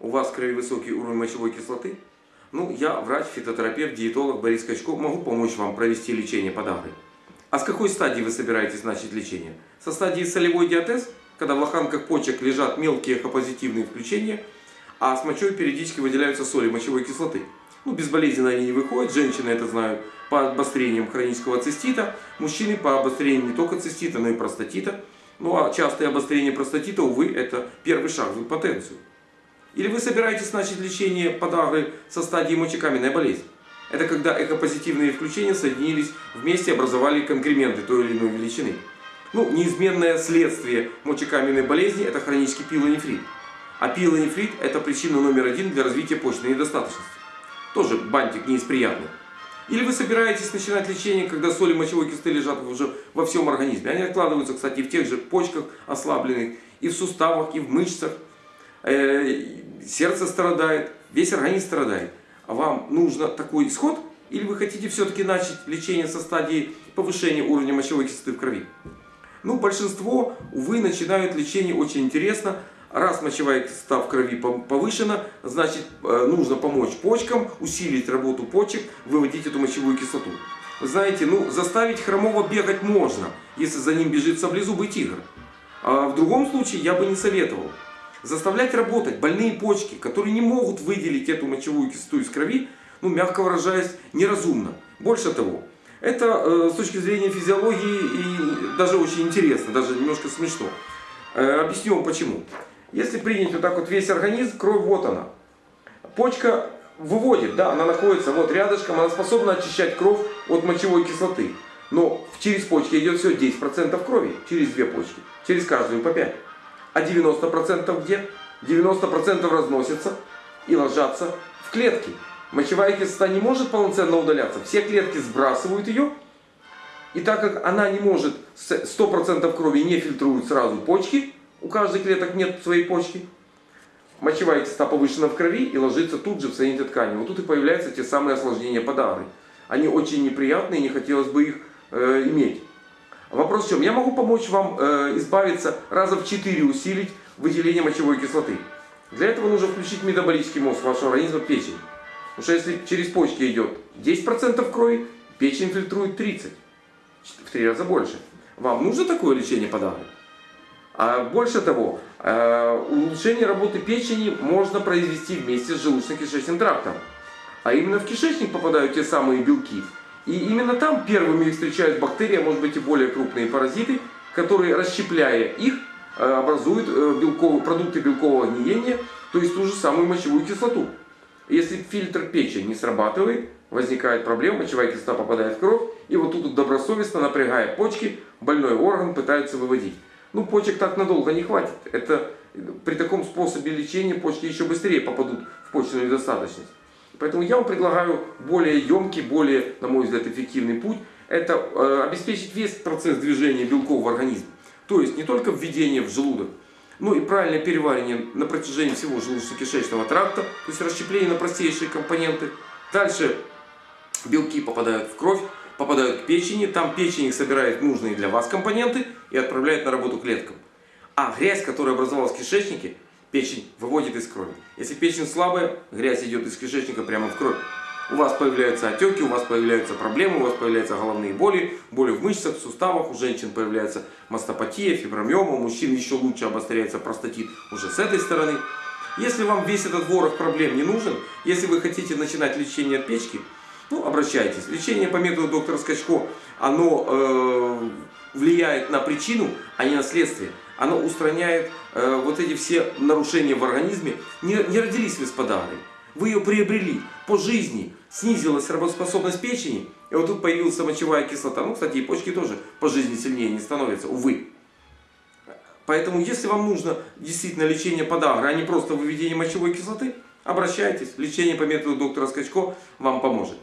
у вас в крови высокий уровень мочевой кислоты, ну, я врач, фитотерапевт, диетолог Борис Качко, могу помочь вам провести лечение подагры. А с какой стадии вы собираетесь начать лечение? Со стадии солевой диатез, когда в лоханках почек лежат мелкие эхопозитивные включения, а с мочой периодически выделяются соли мочевой кислоты. Ну, безболезненно они не выходят, женщины это знают по обострениям хронического цистита, мужчины по обострениям не только цистита, но и простатита. Ну, а частое обострение простатита, увы, это первый шаг в импотенцию. Или вы собираетесь начать лечение подагры со стадии мочекаменной болезни? Это когда эхопозитивные включения соединились вместе и образовали конкременты той или иной величины. Ну, неизменное следствие мочекаменной болезни – это хронический пилонефрит. А пилонефрит – это причина номер один для развития почечной недостаточности. Тоже бантик не. Или вы собираетесь начинать лечение, когда соли мочевой кислоты лежат уже во всем организме. Они откладываются, кстати, в тех же почках ослабленных, и в суставах, и в мышцах. Э, сердце страдает, весь организм страдает. А вам нужно такой исход? Или вы хотите все-таки начать лечение со стадии повышения уровня мочевой кислоты в крови? Ну, большинство, увы, начинают лечение очень интересно. Раз мочевая кислота в крови повышена, значит э, нужно помочь почкам, усилить работу почек, выводить эту мочевую кислоту. Вы знаете, ну заставить хромого бегать можно, если за ним бежит саблезубый тигр. А в другом случае я бы не советовал. Заставлять работать больные почки, которые не могут выделить эту мочевую кислоту из крови, ну мягко выражаясь, неразумно. Больше того, это э, с точки зрения физиологии и даже очень интересно, даже немножко смешно. Э, объясню вам почему. Если принять вот так вот весь организм, кровь вот она. Почка выводит, да, она находится вот рядышком, она способна очищать кровь от мочевой кислоты. Но через почки идет всего 10% крови, через две почки, через каждую по 5. А 90% где? 90% разносится и ложатся в клетки. Мочевая кислота не может полноценно удаляться. Все клетки сбрасывают ее. И так как она не может, 100% крови не фильтруют сразу почки, у каждой клеток нет своей почки, мочевая кислота повышена в крови и ложится тут же в соединительной ткани. Вот тут и появляются те самые осложнения подагры. Они очень неприятные, не хотелось бы их э, иметь. Вопрос в чем? Я могу помочь вам э, избавиться, раза в 4 усилить выделение мочевой кислоты. Для этого нужно включить метаболический мозг вашего организма, печень. Потому что если через почки идет 10% крови, печень фильтрует 30. В 3 раза больше. Вам нужно такое лечение подагры? А больше того, э, улучшение работы печени можно произвести вместе с желудочно-кишечным трактом. А именно в кишечник попадают те самые белки, и именно там первыми их встречают бактерии, а может быть и более крупные паразиты, которые, расщепляя их, э, образуют э, белковые, продукты белкового гниения, то есть ту же самую мочевую кислоту. Если фильтр печени не срабатывает, возникает проблема, мочевая кислота попадает в кровь, и вот тут добросовестно, напрягая почки, больной орган пытаются выводить. Ну, почек так надолго не хватит. Это при таком способе лечения почки еще быстрее попадут в почечную недостаточность. Поэтому я вам предлагаю более емкий, более, на мой взгляд, эффективный путь. Это э, обеспечить весь процесс движения белков в организме. То есть не только введение в желудок, но и правильное переваривание на протяжении всего желудочно-кишечного тракта, то есть расщепление на простейшие компоненты. Дальше белки попадают в кровь, попадают к печени, там печень их собирает нужные для вас компоненты и отправляет на работу клеткам. А грязь, которая образовалась в кишечнике, печень выводит из крови. Если печень слабая, грязь идет из кишечника прямо в кровь. У вас появляются отеки, у вас появляются проблемы, у вас появляются головные боли, боли в мышцах, в суставах, у женщин появляется мастопатия, фибромиома, у мужчин еще лучше обостряется простатит уже с этой стороны. Если вам весь этот ворох проблем не нужен, если вы хотите начинать лечение от печки, ну, обращайтесь. Лечение по методу доктора Скачко, оно э, влияет на причину, а не на следствие оно устраняет э, вот эти все нарушения в организме. Не, не родились вы с подагрой, вы ее приобрели по жизни, снизилась работоспособность печени, и вот тут появилась мочевая кислота. Ну, кстати, и почки тоже по жизни сильнее не становятся, увы. Поэтому, если вам нужно действительно лечение подагры, а не просто выведение мочевой кислоты, обращайтесь. Лечение по методу доктора Скачко вам поможет.